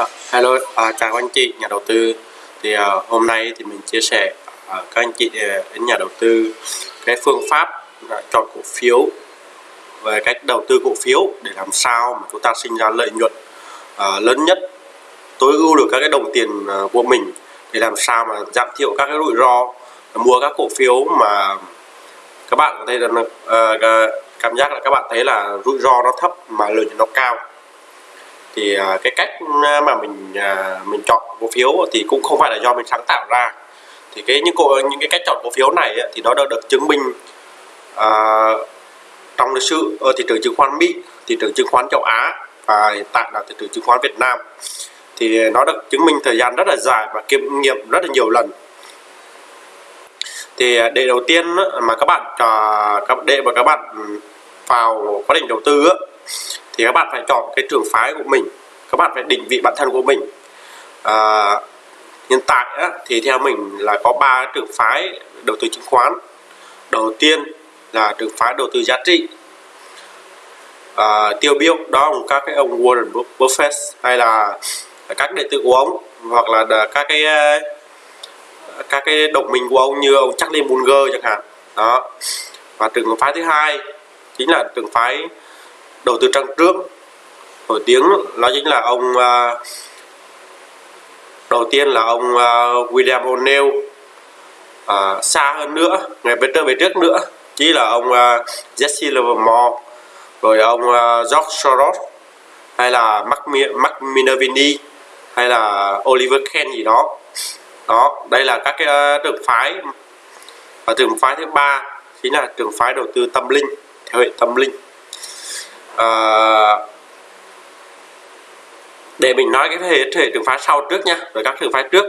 À, hello, à, chào anh chị nhà đầu tư. Thì à, hôm nay thì mình chia sẻ à, các anh chị đến nhà đầu tư cái phương pháp à, chọn cổ phiếu về cách đầu tư cổ phiếu để làm sao mà chúng ta sinh ra lợi nhuận à, lớn nhất, tối ưu được các cái đồng tiền à, của mình để làm sao mà giảm thiểu các cái rủi ro mua các cổ phiếu mà các bạn có thể là uh, cảm giác là các bạn thấy là rủi ro nó thấp mà lợi nhuận nó cao thì à, cái cách à, mà mình à, mình chọn cổ phiếu thì cũng không phải là do mình sáng tạo ra. Thì cái những cổ những cái cách chọn cổ phiếu này thì nó đã được chứng minh à, trong lịch sử ở thị trường chứng khoán Mỹ, thị trường chứng khoán châu Á và hiện tại là thị trường chứng khoán Việt Nam. Thì nó được chứng minh thời gian rất là dài và kiểm nghiệm rất là nhiều lần. Thì để đầu tiên mà các bạn để mà các bạn vào quá trình đầu tư thì các bạn phải chọn cái trường phái của mình. Các bạn phải định vị bản thân của mình. À, hiện tại á, thì theo mình là có ba trường phái đầu tư chứng khoán. Đầu tiên là trường phái đầu tư giá trị. À, tiêu biểu đó là các cái ông Warren Buffett hay là các đệ tử của ông hoặc là các cái các cái đồng minh của ông như ông Charlie Munger chẳng hạn. Đó. Và trường phái thứ hai chính là trường phái đầu tư trang trước nổi tiếng đó chính là ông uh, đầu tiên là ông uh, William O'Neill. Uh, xa hơn nữa ngày về trước về trước nữa chỉ là ông uh, Jesse Livermore rồi ông uh, George Soros hay là Mark, Mark Minervini hay là Oliver Ken gì đó. Đó đây là các cái uh, trường phái. Và trường phái thứ ba chính là trường phái đầu tư tâm linh theo hệ tâm linh uh, để mình nói cái hệ, hệ trường phái sau trước nha rồi các trường phái trước.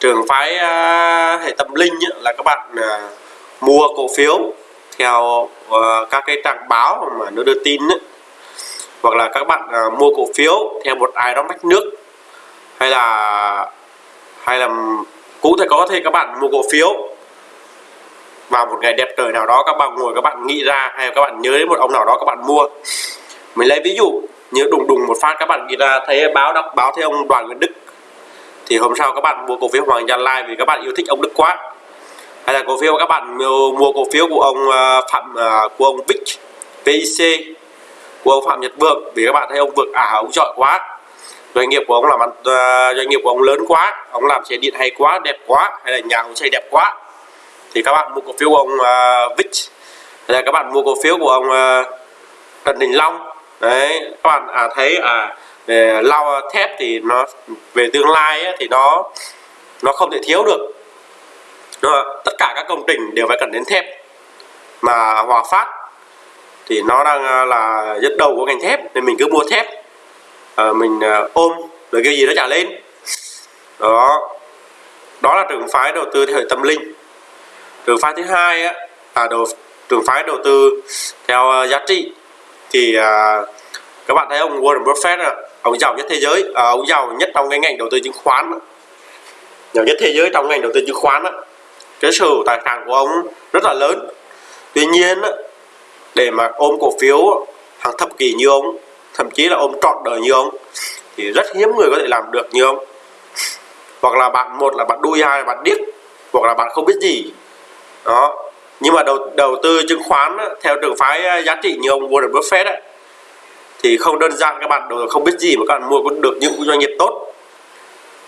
Trường phái uh, hệ tâm linh ấy, là các bạn uh, mua cổ phiếu theo uh, các cái trang báo mà nó đưa tin ấy. hoặc là các bạn uh, mua cổ phiếu theo một ai đó mách nước. Hay là hay là cũng thể có thể các bạn mua cổ phiếu vào một ngày đẹp trời nào đó các bạn ngồi các bạn nghĩ ra hay các bạn nhớ đến một ông nào đó các bạn mua mình lấy ví dụ như đùng đùng một phát các bạn ghi ra thấy báo đọc báo thấy ông đoàn nguyễn đức. Thì hôm sau các bạn mua cổ phiếu hoàng gia lai vì các bạn yêu thích ông đức quá. Hay là cổ phiếu các bạn mua cổ phiếu của ông à, phạm à, của ông vic vic của ông phạm nhật vượng vì các bạn thấy ông vượng à ông giỏi quá. Doanh nghiệp của ông làm à, doanh nghiệp của ông lớn quá ông làm xe điện hay quá đẹp quá hay là nhà ông xây đẹp quá. Thì các bạn mua cổ phiếu của ông uh, Vic hay là các bạn mua cổ phiếu của ông uh, Trần Đình Long đấy các bạn à, thấy à về lau thép thì nó về tương lai ấy, thì nó nó không thể thiếu được. Đúng tất cả các công trình đều phải cần đến thép. Mà Hòa Phát thì nó đang à, là dẫn đầu của ngành thép nên mình cứ mua thép. À, mình à, ôm rồi cái gì nó trả lên. Đó. Đó là trường phái đầu tư theo tâm linh. Trường phái thứ hai á, là đầu trường phái đầu tư theo à, giá trị thì à, các bạn thấy ông Warren Buffett à, ông giàu nhất thế giới à, ông giàu nhất trong cái ngành đầu tư chứng khoán giàu nhất thế giới trong ngành đầu tư chứng khoán cái sở tài sản của ông rất là lớn. Tuy nhiên để mà ôm cổ phiếu hàng thập kỷ như ông thậm chí là ôm trọn đời như ông thì rất hiếm người có thể làm được như ông. Hoặc là bạn một là bạn đuôi hai là bạn điếc hoặc là bạn không biết gì. Đó nhưng mà đầu đầu tư chứng khoán theo trường phái giá trị như ông Warren Buffett ấy, thì không đơn giản các bạn không biết gì mà các bạn mua cũng được những doanh nghiệp tốt.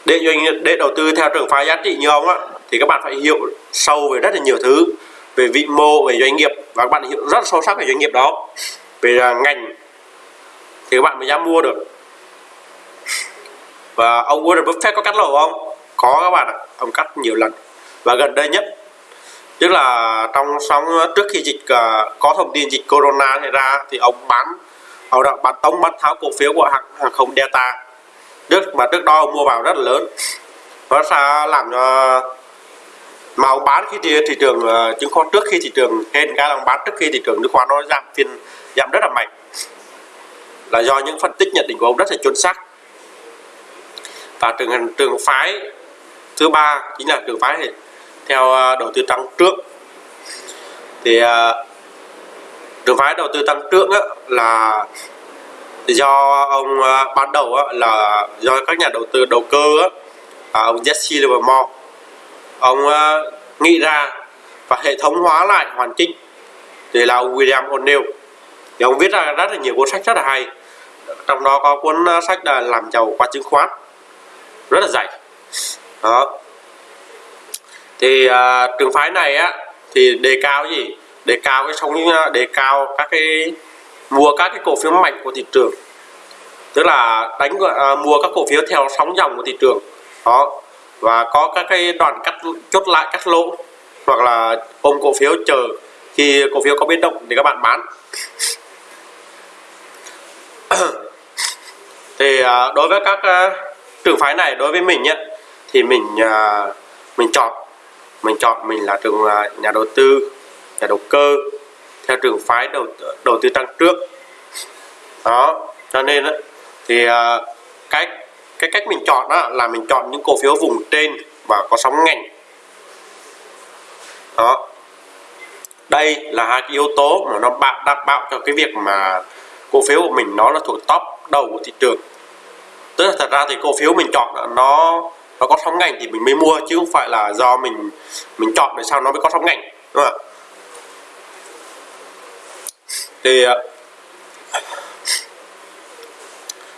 Để doanh nghiệp để đầu tư theo trường phái giá trị như ông á thì các bạn phải hiểu sâu về rất là nhiều thứ về vị mô về doanh nghiệp và các bạn hiểu rất sâu sắc về doanh nghiệp đó. Về à, ngành thì các bạn mới dám mua được. Và ông Warren Buffett có cắt lỗ không? Có các bạn ạ ông cắt nhiều lần. Và gần đây nhất tức là trong sóng ờ, trước khi dịch ờ, có thông tin dịch corona xảy ra thì ông bán ông đã bán tống bán tháo cổ phiếu của hãng hàng không Delta. Trước mà trước đó ông mua vào rất là lớn. Nó sẽ làm cho mà ông bán khi thị, thị trường chứng khoán trước khi thị trường hên cái ông bán trước khi thị trường chứng khoán nó giảm phiên giảm rất là mạnh. Là do những phân tích nhận định của ông rất là chuẩn xác. Và trường trường phái thứ ba chính là trường phái theo à, đầu tư tăng trưởng. Thì à, trường phái đầu tư tăng trưởng á, là do ông à, ban đầu á, là do các nhà đầu tư đầu cơ á, ông Jesse Livermore. Ông nghĩ ra và hệ thống hóa lại hoàn chỉnh. Thì là ông William O'Neill. Thì ông viết ra rất là nhiều cuốn sách rất là hay. Trong đó có cuốn sách là làm giàu qua chứng khoán. Rất là dày. Đó thì à, trường phái này á thì đề cao gì? Đề cao cái sóng à, đề cao các cái mua các cái cổ phiếu mạnh của thị trường. Tức là đánh à, mua các cổ phiếu theo sóng dòng của thị trường. Đó. Và có các cái đoạn cắt chốt lại cắt lỗ. Hoặc là ôm cổ phiếu chờ khi cổ phiếu có biến động thì các bạn bán. Thì à, đối với các à, trường phái này đối với mình nhé thì mình à, mình chọn mình chọn mình là trường là nhà đầu tư nhà đầu cơ theo trường phái đầu đầu tư tăng trước. Đó cho nên đó, thì uh, cái cái cách mình chọn đó là mình chọn những cổ phiếu vùng trên và có sóng ngành. Đó. Đây là hai cái yếu tố mà nó bạn đảm bảo cho cái việc mà cổ phiếu của mình nó là thuộc top đầu của thị trường. Tức là thật ra thì cổ phiếu mình chọn nó nó có sóng ngành thì mình mới mua chứ không phải là do mình mình chọn để sao nó mới có sóng ngành đúng không ạ? Thì ờ,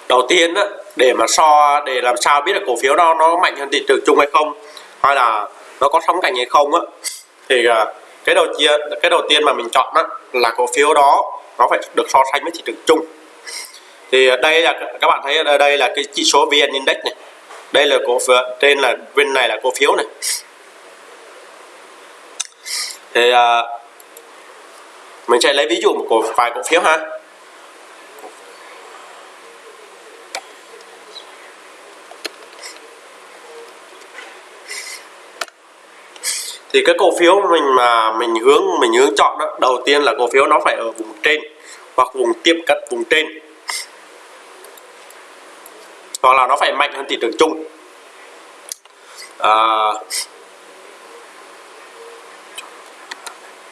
đầu tiên á, để mà so để làm sao biết được cổ phiếu đó nó mạnh hơn thị trường chung hay không hay là nó có sóng cảnh hay không á thì ờ, cái đầu tiên cái đầu tiên mà mình chọn á, là cổ phiếu đó nó phải được so sánh với thị trường chung. Thì ờ, đây là các bạn thấy ở đây là cái chỉ số vn index này đây là cổ phiếu trên là bên này là cổ phiếu này. Thì à, mình sẽ lấy ví dụ một cổ vài cổ phiếu ha. Thì cái cổ phiếu mình mà mình hướng mình hướng chọn đó đầu tiên là cổ phiếu nó phải ở vùng trên hoặc vùng tiệm cận vùng trên hoặc là nó phải mạnh hơn thị trường chung. À,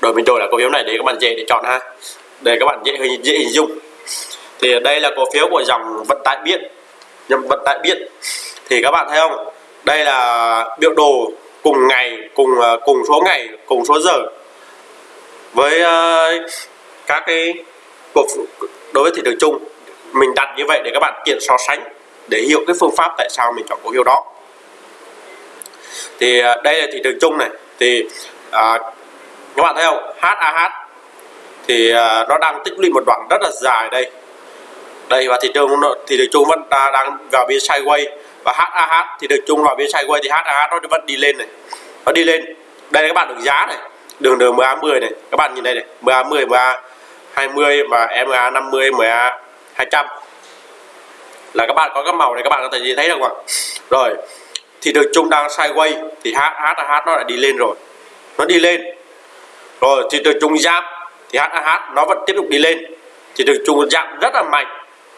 rồi mình đổi là cổ phiếu này để các bạn dễ để chọn ha. Để các bạn dễ hình dễ hình dung. Thì đây là cổ phiếu của dòng vận tải biển. Dòng vận tải biển. Thì các bạn thấy không? Đây là biểu đồ cùng ngày cùng à, cùng số ngày cùng số giờ. Với uh, các cái cuộc đối với thị trường chung. Mình đặt như vậy để các bạn tiện so sánh để hiểu cái phương pháp tại sao mình chọn cổ phiếu đó. Thì à, đây là thị trường chung này. Thì à, các bạn thấy không? HAH thì à, nó đang tích lũy một đoạn rất là dài đây. Đây và thị trường thị trường chung vẫn đang vào biên sideways. Và HAH thì được chung vào biên sideways thì HAH nó vẫn đi lên này. Nó đi lên. Đây các bạn được giá này. Đường đường MA 10 này. Các bạn nhìn đây này. MA 10 MA 20 và MA 50 MA 200 là các bạn có các màu này, các bạn có thể nhìn thấy được không ạ? Rồi, thì được chung đang sideways thì HAH nó lại đi lên rồi. Nó đi lên. Rồi, thì được chung giảm thì HAH nó vẫn tiếp tục đi lên. Thì được chung giảm rất là mạnh.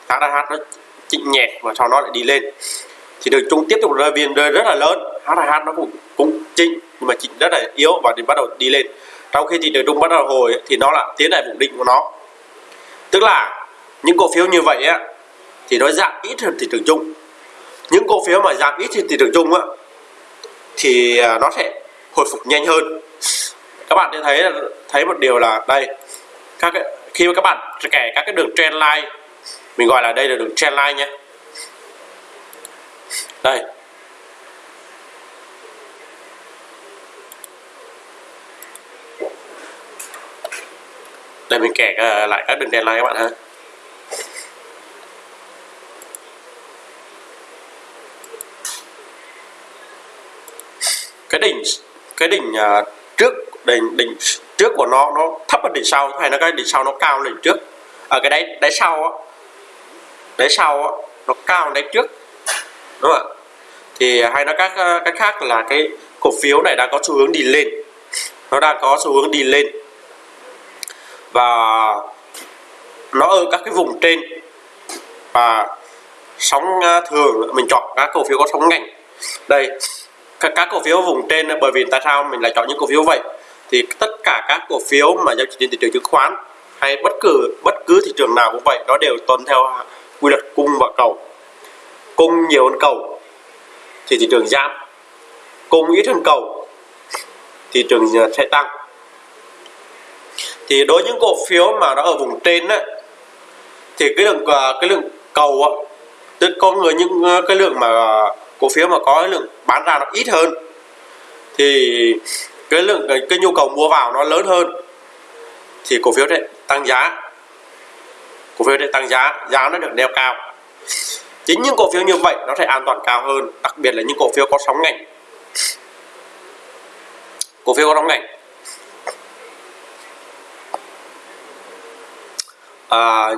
HAH nó chỉnh nhẹ và sau đó lại đi lên. Thì đường chung tiếp tục rơi viên, rơi rất là lớn. HH nó cũng cũng chỉnh, nhưng mà chỉnh rất là yếu và thì bắt đầu đi lên. Trong khi thị trường chung bắt đầu hồi thì nó là tiến lại vùng định của nó. Tức là, những cổ phiếu như vậy á thì nó giảm ít hơn thị trường chung. Những cổ phiếu mà giảm ít hơn thị trường chung á thì à, nó sẽ hồi phục nhanh hơn. Các bạn sẽ thấy thấy một điều là đây các cái, khi mà các bạn kẻ các cái đường trend line mình gọi là đây là đường trend line nhé. Đây. Đây mình kẻ à, lại các đường trend line các bạn ha. Đỉnh cái đỉnh uh, trước đỉnh đỉnh trước của nó nó thấp hơn đỉnh sau hay nó cái đỉnh sau nó cao hơn đỉnh trước. Ở cái đáy đáy sau á đáy sau á nó cao hơn đáy trước đúng không ạ? Thì hay nói các cách khác là cái cổ phiếu này đang có xu hướng đi lên. Nó đang có xu hướng đi lên. Và nó ở các cái vùng trên. Và sóng à, thường mình chọn các cổ phiếu có sóng ngành. Đây các, các cổ phiếu vùng trên bởi vì tại sao mình lại chọn những cổ phiếu vậy? Thì tất cả các cổ phiếu mà giao dịch trên thị trường chứng khoán hay bất cứ bất cứ thị trường nào cũng vậy nó đều tuân theo quy luật cung và cầu. Cung nhiều hơn cầu thì thị trường giảm. Cung ít hơn cầu thị trường ờ, sẽ tăng. Thì đối với những cổ phiếu mà nó ở vùng trên á thì cái lượng ờ, cái lượng cầu á tức có người những ờ, cái lượng mà cổ phiếu mà có lượng bán ra nó ít hơn thì cái lượng cái, cái nhu cầu mua vào nó lớn hơn thì cổ phiếu sẽ tăng giá. Cổ phiếu sẽ tăng giá giá nó được đeo cao. Chính những cổ phiếu như vậy nó sẽ an toàn cao hơn đặc biệt là những cổ phiếu có sóng ngành. Cổ phiếu có sóng ngành. À,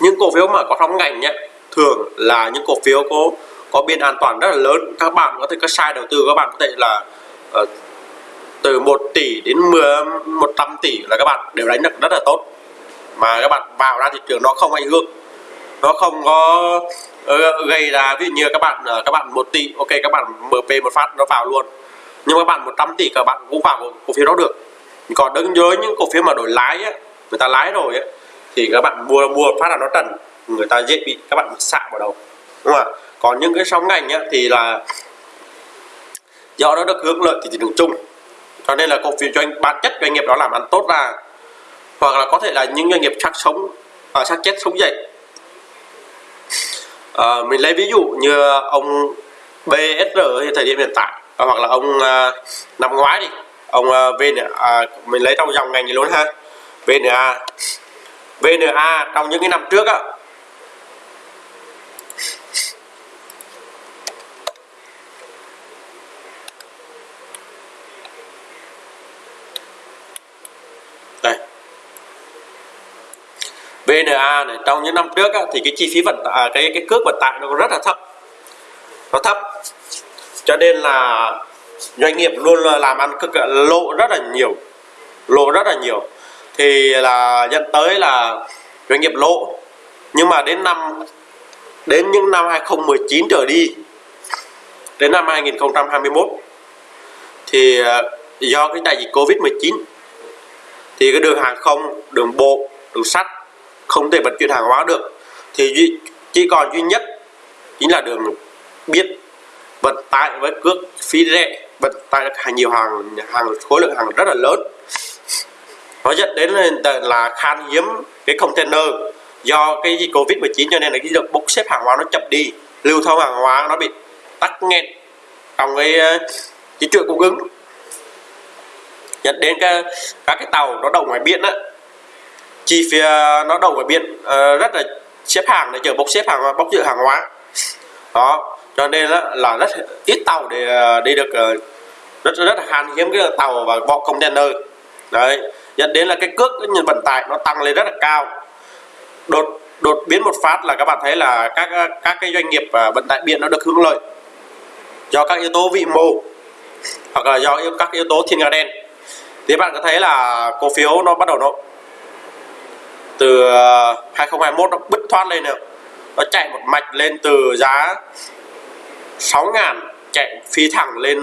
những cổ phiếu mà có sóng ngành nhé thường là những cổ phiếu có có biên an toàn rất là lớn. Các bạn có thể có sai đầu tư các bạn có thể là uh, từ 1 tỷ đến 10 100 tỷ là các bạn đều đánh được rất là tốt. Mà các bạn vào ra thị trường nó không ảnh hưởng. Nó không có uh, gây ra ví dụ như các bạn uh, các bạn 1 tỷ ok các bạn MP một phát nó vào luôn. Nhưng các bạn 100 tỷ các bạn cũng vào cổ phiếu đó được. Còn đứng với những cổ phiếu mà đổi lái á, người ta lái rồi á, thì các bạn mua mua phát là nó trần. Người ta dễ bị các bạn bị xạ vào đầu. Đúng không ạ? Còn những cái sóng ngành á, thì là do nó được hướng lợi thì thị trường chung. Cho nên là cổ phiếu doanh bản chất doanh nghiệp đó làm ăn tốt ra hoặc là có thể là những doanh nghiệp chắc sống à, chắc chết sống dậy. À, mình lấy ví dụ như ông BSR thì thời điểm hiện tại à, hoặc là ông à, năm ngoái đi ông à, VN à, mình lấy trong dòng ngành gì luôn ha. VNA VNA trong những cái năm trước á VNA này trong những năm trước á, thì cái chi phí vận tải à, cái cái cước vận tải nó rất là thấp. Nó thấp. Cho nên là doanh nghiệp luôn làm ăn cực lộ rất là nhiều. Lộ rất là nhiều. Thì là dẫn tới là doanh nghiệp lỗ nhưng mà đến năm đến những năm 2019 trở đi đến năm 2021 thì à, do cái đại dịch Covid 19 thì cái đường hàng không đường bộ đường sắt không thể vận chuyển hàng hóa được. Thì chỉ còn duy nhất chính là đường biết vận tải với cước phí rẻ vận tải hàng nhiều hàng hàng khối lượng hàng rất là lớn. Nó dẫn đến là khan hiếm cái container do cái dịch covid 19 cho nên là cái việc bốc xếp hàng hóa nó chậm đi lưu thông hàng hóa nó bị tắc nghẽn trong cái ờ, cái chuỗi cung ứng. Dẫn đến cái, các cái tàu nó đậu ngoài biển á chi phí ờ, nó đầu ở biển uh, rất là xếp hàng để chờ bốc xếp hàng bốc dự hàng hóa. Đó cho nên là, là rất ít tàu để ờ, đi được rất rất là khan hiếm cái tàu và bọ container. Đấy dẫn đến là cái cước cái vận tải nó tăng lên rất là cao. Đột đột biến một phát là các bạn thấy là các các cái doanh nghiệp vận tải biển nó được hưởng lợi do các yếu tố vị mô hoặc là do các yếu tố thiên nga đen. Thì bạn có thấy là cổ phiếu nó bắt đầu nó từ ờ, 2021 nó bứt thoát lên được. Nó chạy một mạch lên từ giá 6 ngàn chạy phi thẳng lên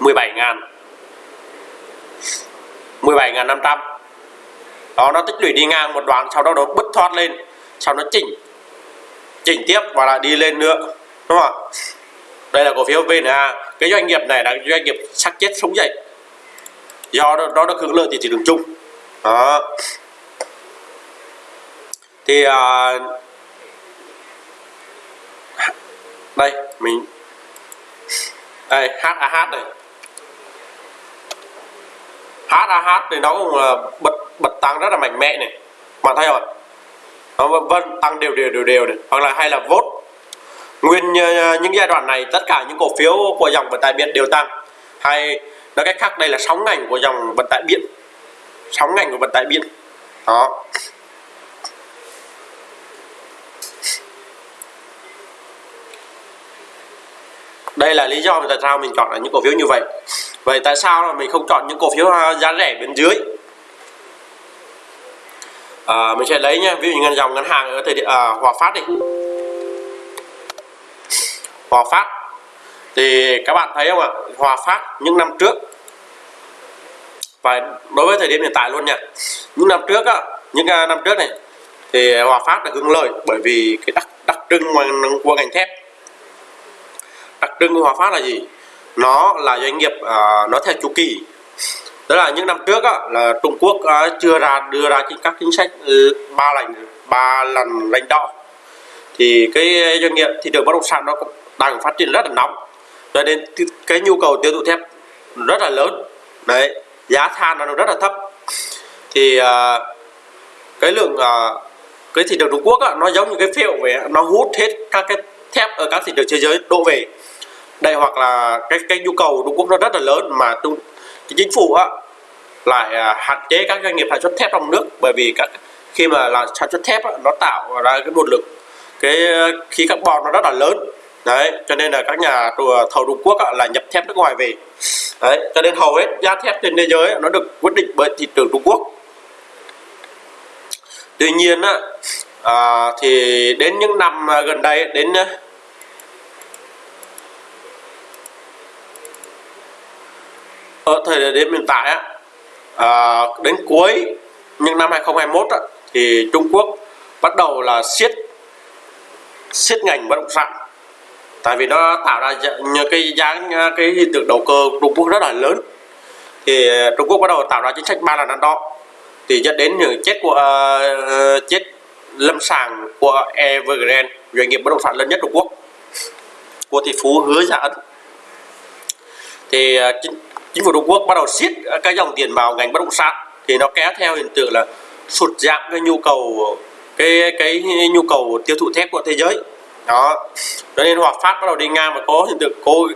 17 ngàn. 17 ngàn 500 đó nó tích lũy đi ngang một đoạn sau đó nó bứt thoát lên sau nó chỉnh chỉnh tiếp và lại đi lên nữa đúng không ạ? Đây là cổ phiếu VNA cái doanh nghiệp này là doanh nghiệp sắc chết sống dậy. Do đó, đó được hưởng lợi từ thị trường chung. Đó thì à, đây mình đây HAH này. HAH thì nó cũng là bật bật tăng rất là mạnh mẽ này. Bạn thấy rồi nó vân tăng đều đều đều đều này. Hoặc là hay là vốt nguyên ờ, những giai đoạn này tất cả những cổ phiếu của dòng vận tải biển đều tăng. Hay nói cách khác đây là sóng ngành của dòng vận tải biển. Sóng ngành của vận tải biển. Đó. Đây là lý do tại sao mình chọn là những cổ phiếu như vậy. Vậy tại sao là mình không chọn những cổ phiếu à, giá rẻ bên dưới? À, mình sẽ lấy nhé ví dụ như dòng ngân hàng ở thời điểm à, Hòa Phát đi. Hòa Phát. Thì các bạn thấy không ạ? Hòa Phát những năm trước. Và đối với thời điểm hiện tại luôn nha. Những năm trước á những à, năm trước này thì Hòa Phát là hướng lợi bởi vì cái đặc đặc trưng của ngành thép trưng của Hòa Phát là gì? Nó là doanh nghiệp uh, nó theo chu kỳ. Đó là những năm trước á, là Trung Quốc uh, chưa ra đưa ra các chính sách ừ, ba lần ba lần lãnh đỏ thì cái doanh nghiệp thị trường bất động sản nó cũng đang phát triển rất là nóng. Cho nên cái nhu cầu tiêu thụ thép rất là lớn. Đấy giá than nó rất là thấp. Thì uh, cái lượng uh, cái thị trường Trung Quốc á, nó giống như cái phễu vậy nó hút hết các cái thép ở các thị trường thế giới đổ về đây hoặc là cái cái nhu cầu Trung Quốc nó rất là lớn mà tu cái chính phủ á, lại à, hạn chế các doanh nghiệp sản xuất thép trong nước. Bởi vì các khi mà là sản xuất thép á, nó tạo ra cái nguồn lực cái khí carbon nó rất là lớn. Đấy cho nên là các nhà thầu Trung Quốc á, là nhập thép nước ngoài về. Đấy cho nên hầu hết giá thép trên thế giới nó được quyết định bởi thị trường Trung Quốc. Tuy nhiên á, à, thì đến những năm gần đây đến ở thời điểm hiện tại á, à, đến cuối những năm 2021 á, thì Trung Quốc bắt đầu là siết siết ngành bất động sản. Tại vì nó tạo ra những cái giá à, cái hiện tượng đầu cơ Trung Quốc rất là lớn. Thì Trung Quốc bắt đầu tạo ra chính sách ba lần ăn đo. Thì dẫn đến những chết của uh, chết lâm sàng của Evergrande doanh nghiệp bất động sản lớn nhất Trung Quốc của tỷ phú hứa Gia Ấn thì uh, chính, chính phủ Trung Quốc bắt đầu siết cái dòng tiền vào ngành bất động sản thì nó kéo theo hiện tượng là sụt giảm cái nhu cầu cái cái nhu cầu tiêu thụ thép của thế giới. Đó. Cho nên Hòa Phát bắt đầu đi ngang và có hiện tượng cô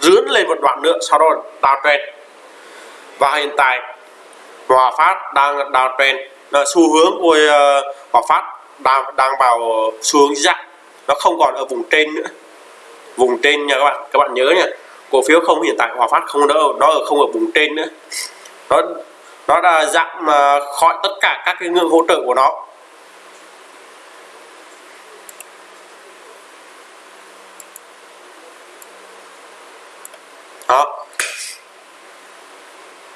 rướn lên một đoạn nữa sau đó đào trend. Và hiện tại Hòa Phát đang đào trend là xu hướng của uh, Hòa Phát đang đang vào xu hướng giảm nó không còn ở vùng trên nữa. Vùng trên nha các bạn các bạn nhớ nha phiếu không, hiện tại Hòa Phát không đâu nó ở không ở vùng trên nữa. Nó nó đã giảm mà khỏi tất cả các cái ngưỡng hỗ trợ của nó. Đó.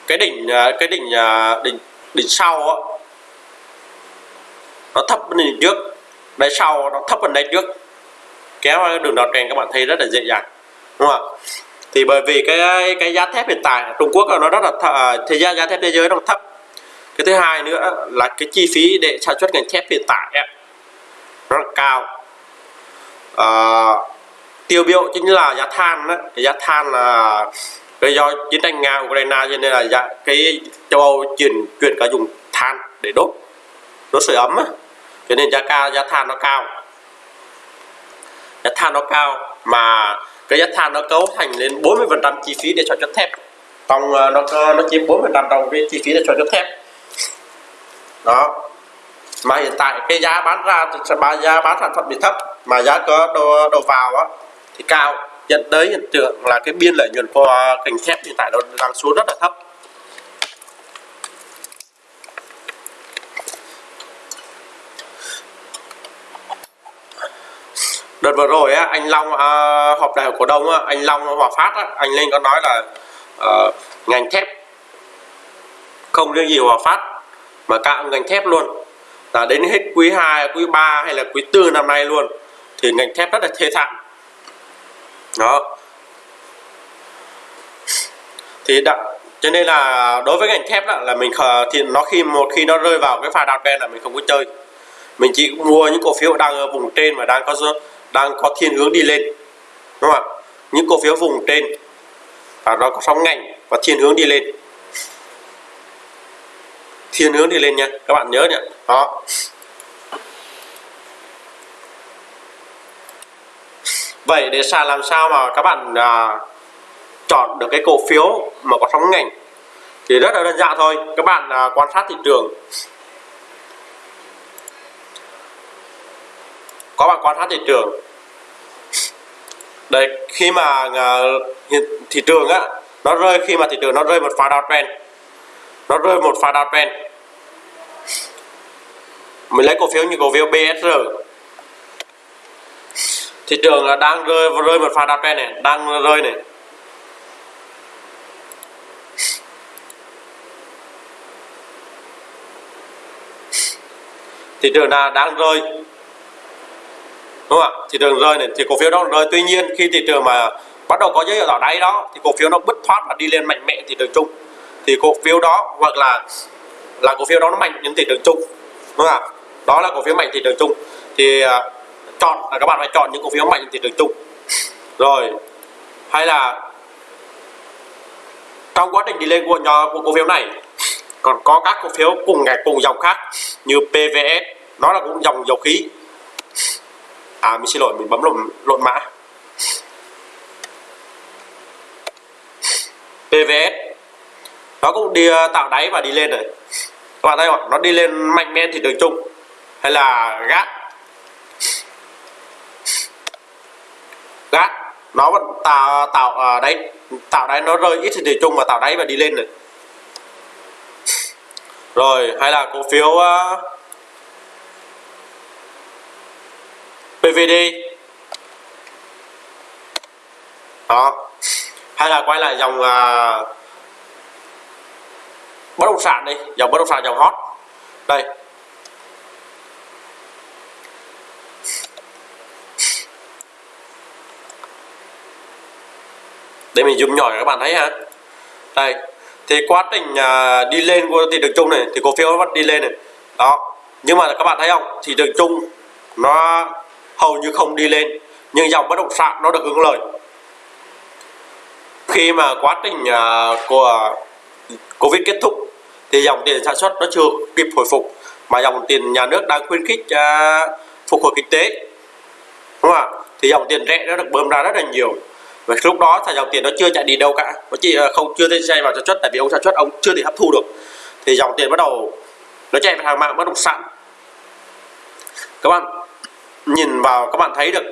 Cái đỉnh à, cái đỉnh à, đỉnh đỉnh sau á, nó thấp hơn đỉnh trước. Đáy sau nó thấp hơn đáy trước. Kéo đường đọt trend các bạn thấy rất là dễ dàng, đúng không ạ? Thì bởi vì cái cái giá thép hiện tại Trung Quốc nó rất là th à, thế giá giá thép thế giới nó thấp cái thứ hai nữa là cái chi phí để sản xuất ngành thép hiện tại ấy, rất rất cao à, tiêu biểu chính là giá than đó. giá than là cái do chiến tranh nga ukraine cho nên là giá, cái châu âu chuyển chuyển cả dùng than để đốt đốt sưởi ấm á. cho nên giá cao giá than nó cao giá than nó cao mà cái giá than nó cấu thành lên 40 phần trăm chi phí để sản xuất thép. Trong ờ, nó nó chiếm 40 phần trăm trong cái chi phí để sản xuất thép. Đó. Mà hiện tại cái giá bán ra giá bán sản phẩm bị thấp mà giá có đồ, đồ vào á thì cao. Dẫn tới hiện tượng là cái biên lợi nhuận của ờ, ngành thép hiện tại nó đang xuống rất là thấp. Đợt vừa rồi á, anh Long à, họp đại hội cổ đông á, anh Long Hòa Phát á, anh Linh có nói là à, ngành thép không riêng gì Hòa Phát mà cả ngành thép luôn. Là đến hết quý 2, quý 3 hay là quý 4 năm nay luôn thì ngành thép rất là thê thảm. Đó. Thì đã, cho nên là đối với ngành thép đó, là mình thì nó khi một khi nó rơi vào cái pha đào đen là mình không có chơi. Mình chỉ mua những cổ phiếu đang ở vùng trên mà đang có đang có thiên hướng đi lên đúng không ạ? Những cổ phiếu vùng trên và nó có sóng ngành và thiên hướng đi lên. Thiên hướng đi lên nha các bạn nhớ nhỉ? đó. Vậy để sàn làm sao mà các bạn à, chọn được cái cổ phiếu mà có sóng ngành thì rất là đơn giản thôi. Các bạn à, quan sát thị trường. Có bạn quan sát thị trường. Đây khi mà à, thị trường á, nó rơi, khi mà thị trường nó rơi một pha downtrend nó rơi một pha downtrend mình lấy cổ phiếu như cổ phiếu BSR thị trường là đang rơi rơi một pha downtrend này, đang rơi này. Thị trường là đang rơi đúng không ạ? Thị trường rơi này thì cổ phiếu nó rơi. Tuy nhiên khi thị trường mà bắt đầu có dấu hiệu đỏ đáy đó thì cổ phiếu nó bứt thoát và đi lên mạnh mẽ thị trường chung. Thì cổ phiếu đó hoặc là là cổ phiếu đó nó mạnh những thị trường chung. Đúng không ạ? Đó là cổ phiếu mạnh thị trường chung. Thì uh, chọn là các bạn phải chọn những cổ phiếu mạnh thị trường chung. Rồi hay là trong quá trình đi lên của nhỏ của cổ phiếu này còn có các cổ phiếu cùng ngày cùng dòng khác như PVS nó là cũng dòng dầu khí à mình xin lỗi mình bấm lộn lộn mã. PVS nó cũng đi à, tạo đáy và đi lên rồi. Các bạn thấy không nó đi lên mạnh mẽ thì đường chung. Hay là gác. Gác. Nó vẫn tạo à, tạo à, đáy. Tạo đáy nó rơi ít thì đường chung và tạo đáy và đi lên rồi. Rồi hay là cổ phiếu uh, DVD đó. Hay là quay lại dòng uh, bất động sản đi. Dòng bất động sản dòng hot. Đây. Đây mình zoom nhỏ các bạn thấy ha. Đây. Thì quá trình uh, đi lên của thị trường chung này thì cổ phiếu nó bắt đi lên này. Đó. Nhưng mà các bạn thấy không? Thị trường chung nó hầu như không đi lên nhưng dòng bất động sản nó được hưởng lợi. Khi mà quá trình uh, của Covid kết thúc thì dòng tiền sản xuất nó chưa kịp hồi phục mà dòng tiền nhà nước đang khuyến khích uh, phục hồi kinh tế. Đúng không ạ? Thì dòng tiền rẻ nó được bơm ra rất là nhiều. Và lúc đó thì dòng tiền nó chưa chạy đi đâu cả. Nó chỉ à, không chưa thể chạy vào sản xuất tại vì ông sản xuất ông chưa thể hấp thu được. Thì dòng tiền bắt đầu nó chạy vào hàng mạng bất động sản. Các bạn nhìn vào các bạn thấy được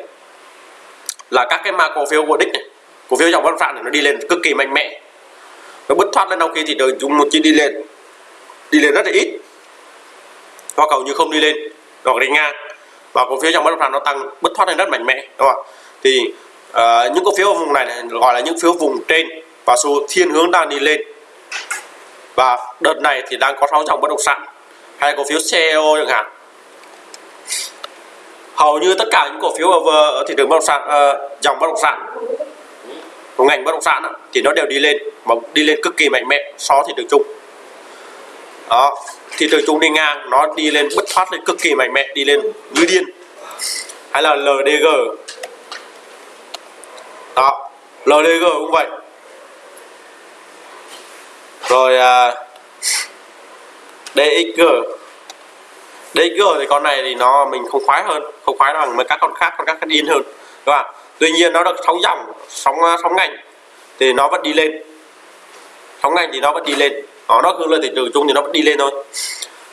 là các cái mã cổ phiếu của đích này cổ phiếu dòng bất động sản này nó đi lên cực kỳ mạnh mẽ. Nó bứt thoát lên sau khi thị trường chúng một chi đi lên đi lên rất là ít. Hoặc cầu như không đi lên hoặc đi ngang. Và cổ phiếu dòng bất động sản nó tăng bứt thoát lên rất mạnh mẽ đúng không ạ? Thì uh, những cổ phiếu ở vùng này, này gọi là những phiếu vùng trên và xu thiên hướng đang đi lên. Và đợt này thì đang có sáu dòng bất động sản hay cổ phiếu CEO chẳng hạn hầu như tất cả những cổ phiếu ở, ở thị trường bất động sản uh, dòng bất động sản của ngành bất động sản đó, thì nó đều đi lên mà đi lên cực kỳ mạnh mẽ so với thị trường chung. Đó thị trường chung đi ngang nó đi lên bất thoát lên cực kỳ mạnh mẽ đi lên như điên. Hay là LDG đó LDG cũng vậy. Rồi à, DXG DXG thì con này thì nó mình không khoái hơn không khoái bằng mấy các con khác con khác con in hơn đúng không? tuy nhiên nó được sóng dòng sóng sóng ngành thì nó vẫn đi lên. Sóng ngành thì nó vẫn đi lên. Ờ, nó nó hướng lên thị trường chung thì nó vẫn đi lên thôi.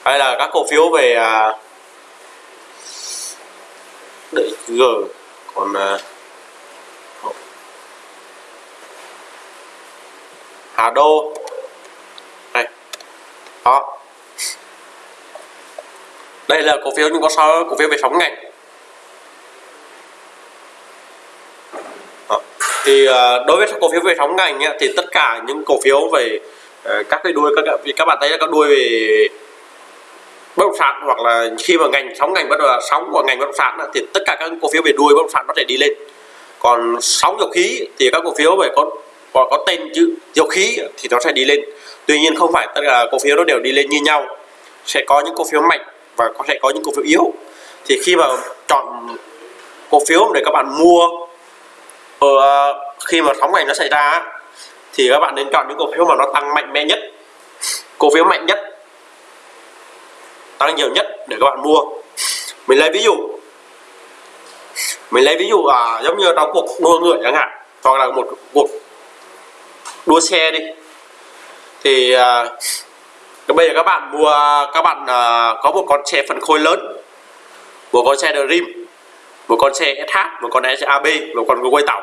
Hay là các cổ phiếu về à, DXG còn à, Hà Đô. Này đó đây là cổ phiếu nhưng có sao? Cổ phiếu về sóng ngành ờ, thì ờ, đối với cổ phiếu về sóng ngành ấy, thì tất cả những cổ phiếu về ờ, các cái đuôi các các bạn thấy là các đuôi về bất động sản hoặc là khi mà ngành sóng ngành bất động sóng của ngành bất động sản thì tất cả các cổ phiếu về đuôi bất động sản nó sẽ đi lên. Còn sóng dầu khí thì các cổ phiếu về có có, có tên chữ dầu khí thì nó sẽ đi lên. Tuy nhiên không phải tất cả cổ phiếu nó đều đi lên như nhau. Sẽ có những cổ phiếu mạnh và có thể có những cổ phiếu yếu. Thì khi mà chọn cổ phiếu để các bạn mua ở khi mà sóng ngành nó xảy ra thì các bạn nên chọn những cổ phiếu mà nó tăng mạnh mẽ nhất. Cổ phiếu mạnh nhất tăng nhiều nhất để các bạn mua. Mình lấy ví dụ mình lấy ví dụ à, giống như trong cuộc đua ngựa chẳng hạn hoặc là một cuộc đua xe đi. Thì à, bây giờ các bạn mua các bạn uh, có một con xe phân khối lớn một con xe Dream một con xe SH một con xe ab, một con quay tàu.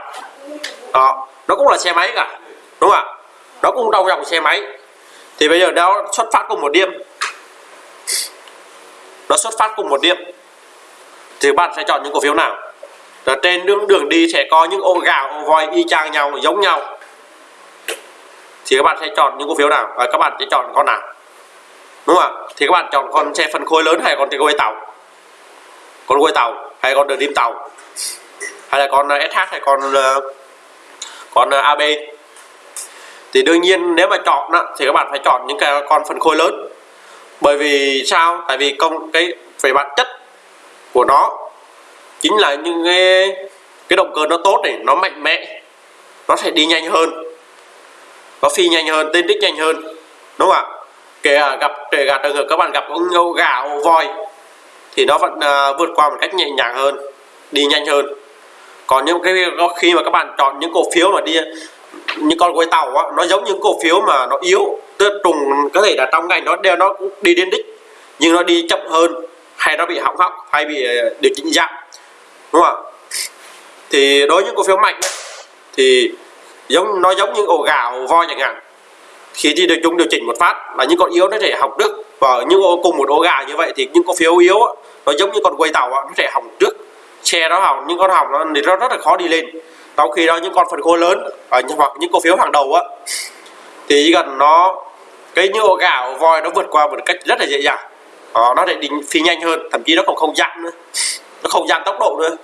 Đó nó cũng là xe máy cả đúng không ạ? Nó cũng trong dòng xe máy. Thì bây giờ nó xuất phát cùng một điểm. Nó xuất phát cùng một điểm. Thì bạn sẽ chọn những cổ phiếu nào? Là trên đường đường đi sẽ có những ô gà ô voi y chang nhau giống nhau. Thì các bạn sẽ chọn những cổ phiếu nào? Và các bạn sẽ chọn con nào? Đúng không ạ? Thì các bạn chọn con xe phân khối lớn hay con quay tàu? Con quay tàu hay con đường đêm tàu? Hay là con uh, SH hay con uh, con uh, AB thì đương nhiên nếu mà chọn đó, thì các bạn phải chọn những cái con phân khối lớn. Bởi vì sao? Tại vì công cái về bản chất của nó chính là những cái cái động cơ nó tốt này nó mạnh mẽ nó sẽ đi nhanh hơn nó phi nhanh hơn tên đích nhanh hơn. Đúng không ạ? Kể cả gặp kể cả trường hợp các bạn gặp con ngâu gạo voi thì nó vẫn uh, vượt qua một cách nhẹ nhàng hơn đi nhanh hơn. Còn những cái khi mà các bạn chọn những cổ phiếu mà đi những con quay tàu á, nó giống những cổ phiếu mà nó yếu tức trùng có thể là trong ngành nó đều nó cũng đi đến đích nhưng nó đi chậm hơn hay nó bị hỏng hóc hay bị à, điều chỉnh giảm đúng không thì đối với những cổ phiếu mạnh ấy, thì giống nó giống như ổ gạo voi chẳng hạn khi thì được chúng điều chỉnh một phát là những con yếu nó thể hỏng trước và những cùng một ổ gà như vậy thì những cổ phiếu yếu nó giống như con quay tàu nó thể hỏng trước. Xe nó hỏng những con hỏng nó thì nó rất là khó đi lên. Sau khi đó những con phần khối lớn à, hoặc những cổ phiếu hàng đầu á thì chỉ cần nó cái như ổ gà ổ voi nó vượt qua một cách rất là dễ dàng. Đó, nó lại đi phi nhanh hơn thậm chí nó còn không giảm nữa. Nó không giảm tốc độ nữa.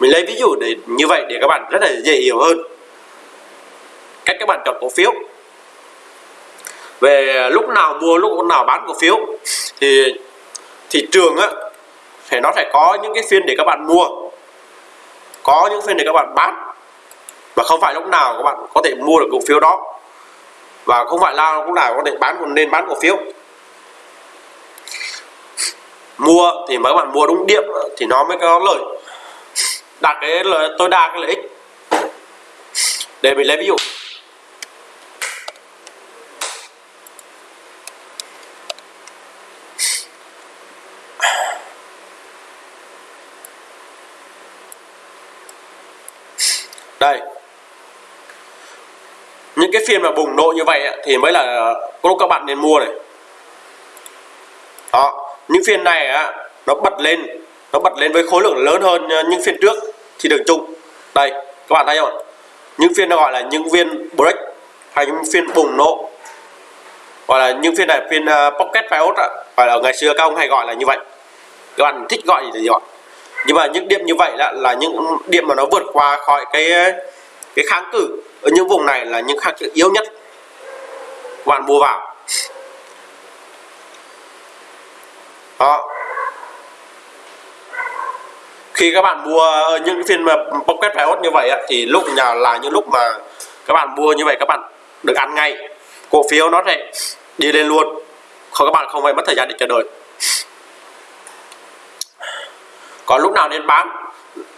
Mình lấy ví dụ để như vậy để các bạn rất là dễ hiểu hơn. Cách các bạn chọn cổ phiếu về lúc nào mua, lúc nào bán cổ phiếu, thì thị trường á, thì nó phải có những cái phiên để các bạn mua. Có những phiên để các bạn bán. Và không phải lúc nào các bạn có thể mua được cổ phiếu đó. Và không phải là lúc nào có thể bán còn nên bán cổ phiếu. Mua thì mấy bạn mua đúng điểm thì nó mới có lợi. Đạt cái lợi, tối đa cái lợi ích. Để mình lấy ví dụ đây những cái phiên mà bùng nổ như vậy thì mới là lúc các bạn nên mua này. Đó. Những phiên này á nó bật lên nó bật lên với khối lượng lớn hơn những phiên trước thì đường chung. Đây các bạn thấy không? Những phiên nó gọi là những phiên break hay những phiên bùng nổ. Gọi là những phiên này phiên uh, pocket pivot gọi là ở ngày xưa các ông hay gọi là như vậy. Các bạn thích gọi gì thì gọi. Nhưng mà những điểm như vậy là là những điểm mà nó vượt qua khỏi cái cái kháng cự ở những vùng này là những kháng yếu nhất. Bạn mua vào. Đó. Khi các bạn mua những phiên mà pocket payout như vậy thì lúc nào là những lúc mà các bạn mua như vậy, các bạn được ăn ngay. Cổ phiếu nó sẽ đi lên luôn. Không các bạn không phải mất thời gian để chờ đợi. Còn lúc nào nên bán?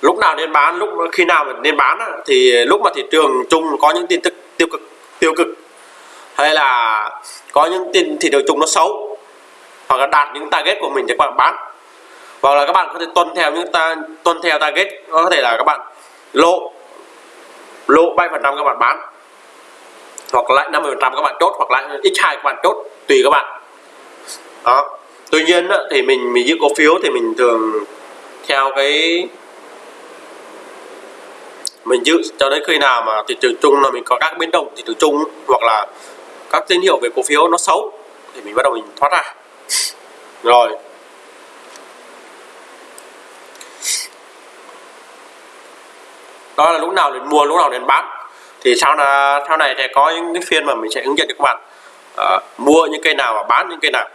Lúc nào nên bán, lúc khi nào mà nên bán thì lúc mà thị trường chung có những tin tức tiêu cực tiêu cực, hay là có những tin thị trường chung nó xấu, hoặc là đạt những target của mình thì các bạn bán. Hoặc là các bạn có thể tuân theo những ta, tuân theo target, có thể là các bạn lỗ lỗ 7 phần trăm các bạn bán, hoặc lại 50 phần trăm các bạn chốt, hoặc lại x2 các bạn chốt, tùy các bạn. Đó. Tuy nhiên thì mình mình giữ cổ phiếu thì mình thường theo cái mình giữ cho đến khi nào mà thị trường chung là mình có các biến động thị trường chung hoặc là các tín hiệu về cổ phiếu nó xấu thì mình bắt đầu mình thoát ra. Rồi. Đó là lúc nào nên mua lúc nào nên bán. Thì sau là sau này sẽ có những cái phiên mà mình sẽ hướng dẫn cho các bạn. À, mua những cây nào và bán những cây nào.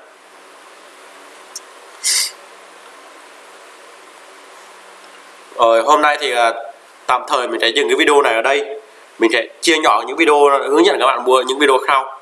Rồi hôm nay thì ờ, tạm thời mình sẽ dừng cái video này ở đây. Mình sẽ chia nhỏ những video hướng dẫn các bạn mua những video sau